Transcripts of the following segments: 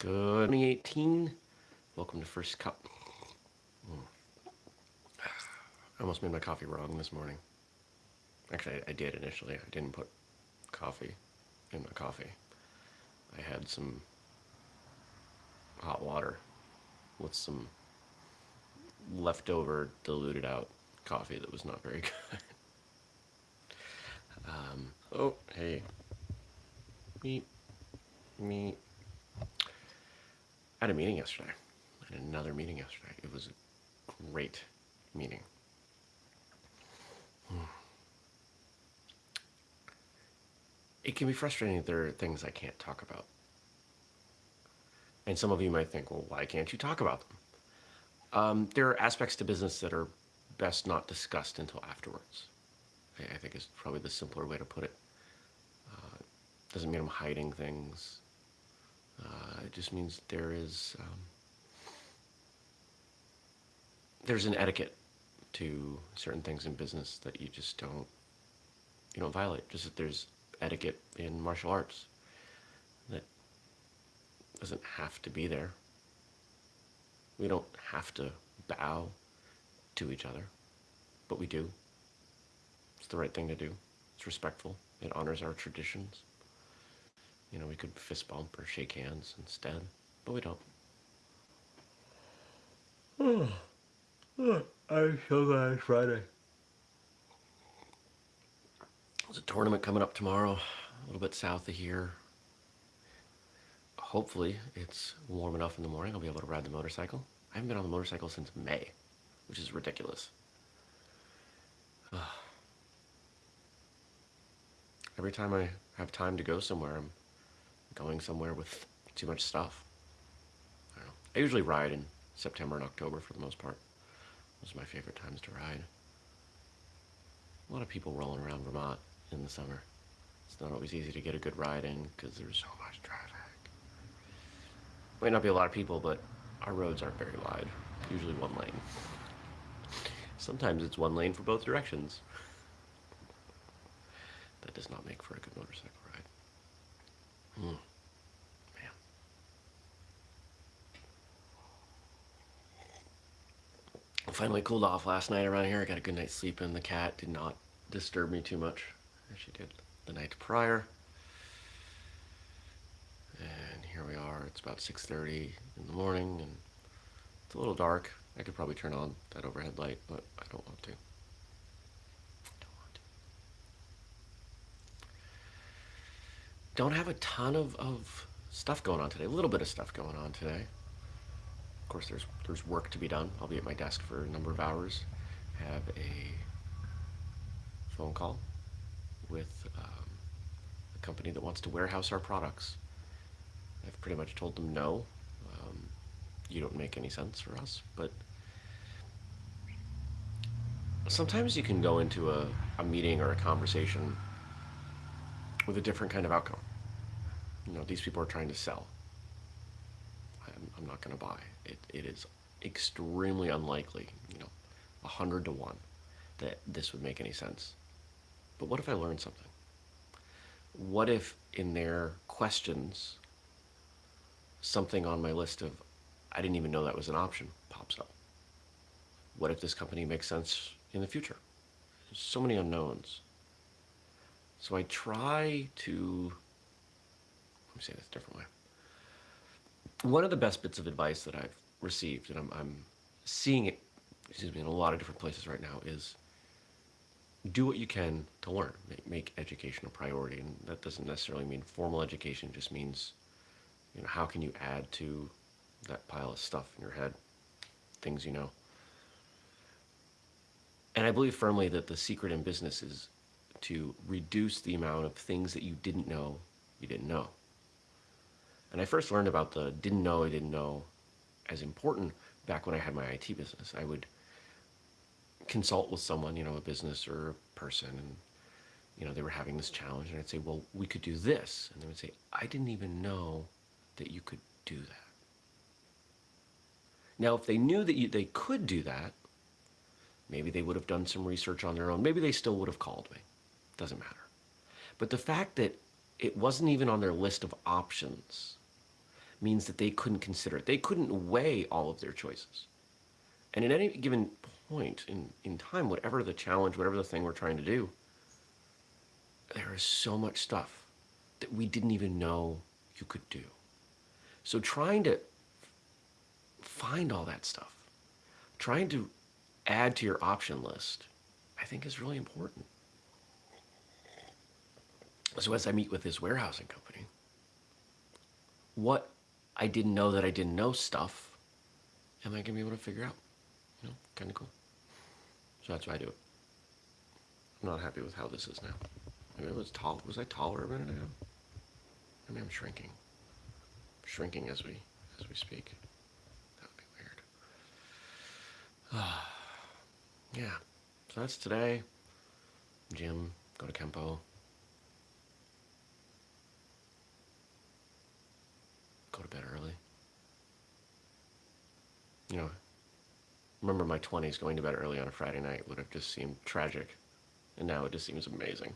Good 2018. Welcome to First Cup. Mm. I almost made my coffee wrong this morning. Actually, I, I did initially. I didn't put coffee in my coffee. I had some hot water with some leftover diluted out coffee that was not very good. um, oh, hey. Me. Me. Had a meeting yesterday. I had another meeting yesterday. It was a great meeting. It can be frustrating that there are things I can't talk about. And some of you might think, well, why can't you talk about them? Um, there are aspects to business that are best not discussed until afterwards. I, I think is probably the simpler way to put it. Uh, doesn't mean I'm hiding things. Uh, it just means there is um, there's an etiquette to certain things in business that you just don't you don't violate. Just that there's etiquette in martial arts that doesn't have to be there. We don't have to bow to each other, but we do. It's the right thing to do. It's respectful. It honors our traditions. You know, we could fist bump or shake hands instead, but we don't. I'm so glad it's Friday. There's a tournament coming up tomorrow, a little bit south of here. Hopefully it's warm enough in the morning I'll be able to ride the motorcycle. I haven't been on the motorcycle since May, which is ridiculous. Every time I have time to go somewhere, I'm going somewhere with too much stuff. I, I usually ride in September and October for the most part. Those are my favorite times to ride. A lot of people rolling around Vermont in the summer. It's not always easy to get a good ride in because there's so much traffic. Might not be a lot of people, but our roads aren't very wide. Usually one lane. Sometimes it's one lane for both directions. That does not make for a good motorcycle ride. Hmm. Man. I finally cooled off last night around here. I got a good night's sleep in. The cat did not disturb me too much as she did the night prior. And here we are. It's about 6.30 in the morning and it's a little dark. I could probably turn on that overhead light, but I don't want to. don't have a ton of, of stuff going on today. A little bit of stuff going on today. Course, there's there's work to be done. I'll be at my desk for a number of hours. Have a phone call with um, a company that wants to warehouse our products. I've pretty much told them no. Um, you don't make any sense for us, but sometimes you can go into a, a meeting or a conversation with a different kind of outcome you know, these people are trying to sell. I'm, I'm not going to buy. It, it is extremely unlikely, you know, a hundred to one that this would make any sense. But what if I learned something? What if in their questions, something on my list of, I didn't even know that was an option, pops up? What if this company makes sense in the future? There's so many unknowns. So I try to let me say this a different way. One of the best bits of advice that I've received, and I'm, I'm seeing it, excuse me, in a lot of different places right now, is do what you can to learn. Make, make education a priority, and that doesn't necessarily mean formal education. Just means, you know, how can you add to that pile of stuff in your head, things you know. And I believe firmly that the secret in business is to reduce the amount of things that you didn't know you didn't know. And I first learned about the didn't know I didn't know as important back when I had my IT business. I would consult with someone, you know, a business or a person, and, you know, they were having this challenge, and I'd say, well, we could do this. And they would say, I didn't even know that you could do that. Now, if they knew that you, they could do that, maybe they would have done some research on their own. Maybe they still would have called me. Doesn't matter. But the fact that it wasn't even on their list of options means that they couldn't consider it. They couldn't weigh all of their choices. And at any given point in, in time, whatever the challenge, whatever the thing we're trying to do, there is so much stuff that we didn't even know you could do. So trying to find all that stuff, trying to add to your option list, I think is really important. So as I meet with this warehousing company, what I didn't know that I didn't know stuff, am I to be able to figure out? You know, kind of cool. So that's why I do it. I'm not happy with how this is now. Maybe it was tall. Was I taller a minute ago? I mean, I'm shrinking. I'm shrinking as we as we speak. That would be weird. yeah. So that's today. Gym. Go to Kempo. Go to bed early. You know, remember my 20s going to bed early on a Friday night would have just seemed tragic. And now it just seems amazing.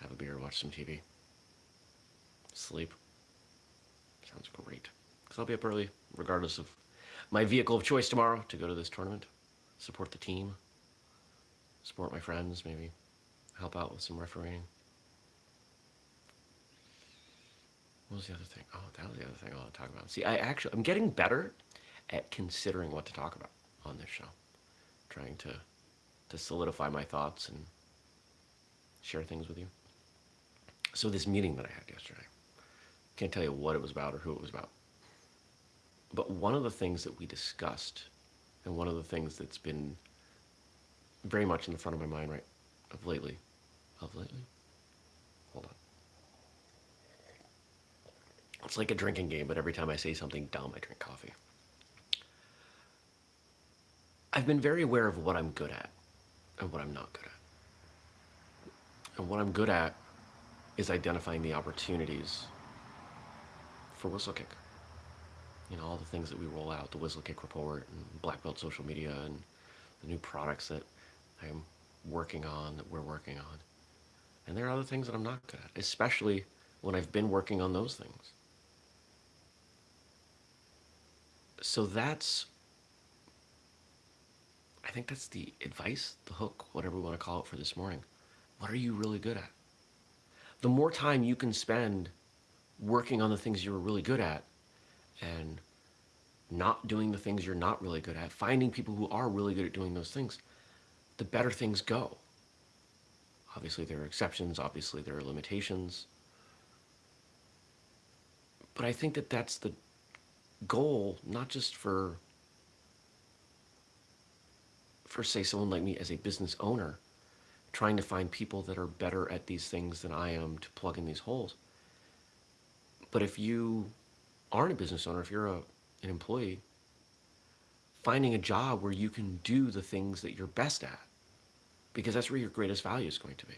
Have a beer, watch some TV. Sleep. Sounds great. Because I'll be up early, regardless of my vehicle of choice tomorrow to go to this tournament. Support the team. Support my friends, maybe help out with some refereeing. What was the other thing? Oh, that was the other thing I want to talk about. See, I actually, I'm getting better at considering what to talk about on this show. Trying to, to solidify my thoughts and share things with you. So this meeting that I had yesterday, can't tell you what it was about or who it was about. But one of the things that we discussed, and one of the things that's been very much in the front of my mind right of lately, of lately, hold on. It's like a drinking game, but every time I say something dumb, I drink coffee. I've been very aware of what I'm good at and what I'm not good at. And what I'm good at is identifying the opportunities for Whistlekick. You know, all the things that we roll out, the Whistlekick report and Black Belt social media and the new products that I'm working on, that we're working on. And there are other things that I'm not good at, especially when I've been working on those things. So that's, I think that's the advice, the hook, whatever we want to call it for this morning. What are you really good at? the more time you can spend working on the things you're really good at and not doing the things you're not really good at, finding people who are really good at doing those things, the better things go. Obviously there are exceptions, obviously there are limitations. But I think that that's the goal, not just for, for say someone like me as a business owner, trying to find people that are better at these things than I am to plug in these holes. But if you aren't a business owner, if you're a, an employee, finding a job where you can do the things that you're best at, because that's where your greatest value is going to be.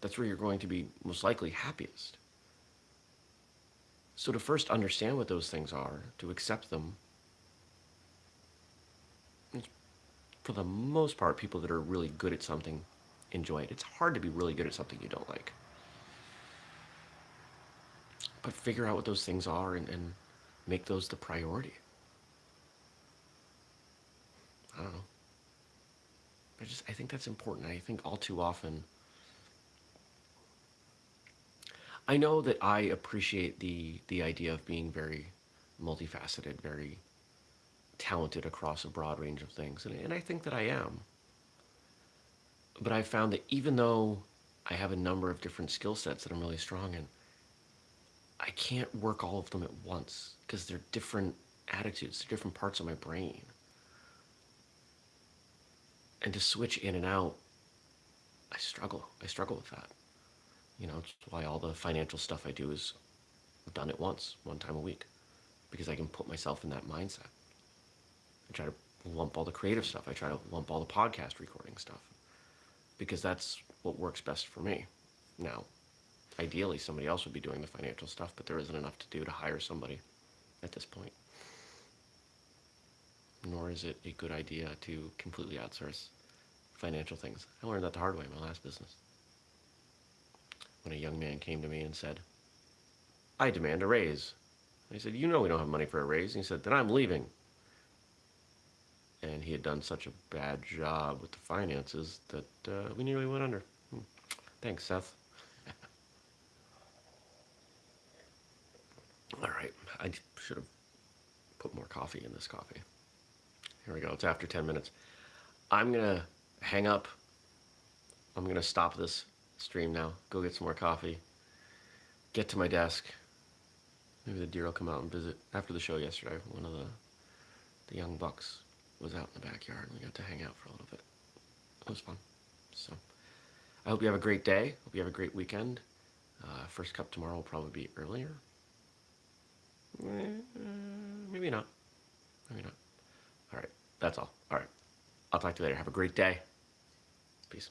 That's where you're going to be most likely happiest. So to first understand what those things are, to accept them, for the most part, people that are really good at something enjoy it. It's hard to be really good at something you don't like. But figure out what those things are and, and make those the priority. I don't know. I just I think that's important. I think all too often I know that I appreciate the the idea of being very multifaceted, very talented across a broad range of things. And, and I think that I am but I've found that even though I have a number of different skill sets that I'm really strong in, I can't work all of them at once because they're different attitudes, they're different parts of my brain. And to switch in and out, I struggle. I struggle with that. You know, it's why all the financial stuff I do is done at once, one time a week, because I can put myself in that mindset. I try to lump all the creative stuff. I try to lump all the podcast recording stuff because that's what works best for me. Now, ideally somebody else would be doing the financial stuff, but there isn't enough to do to hire somebody at this point. Nor is it a good idea to completely outsource financial things. I learned that the hard way in my last business. When a young man came to me and said, I demand a raise. I said, You know we don't have money for a raise. And he said, Then I'm leaving. And he had done such a bad job with the finances that uh, we nearly went under. Hmm. Thanks, Seth. All right, I should have put more coffee in this coffee. Here we go, it's after 10 minutes. I'm gonna hang up. I'm gonna stop this stream now, go get some more coffee, get to my desk. Maybe the deer will come out and visit. After the show yesterday, one of the, the young bucks was out in the backyard and we got to hang out for a little bit. It was fun. So I hope you have a great day. Hope you have a great weekend. Uh, first cup tomorrow will probably be earlier. Eh, maybe not. Maybe not. All right. That's all. All right. I'll talk to you later. Have a great day. Peace.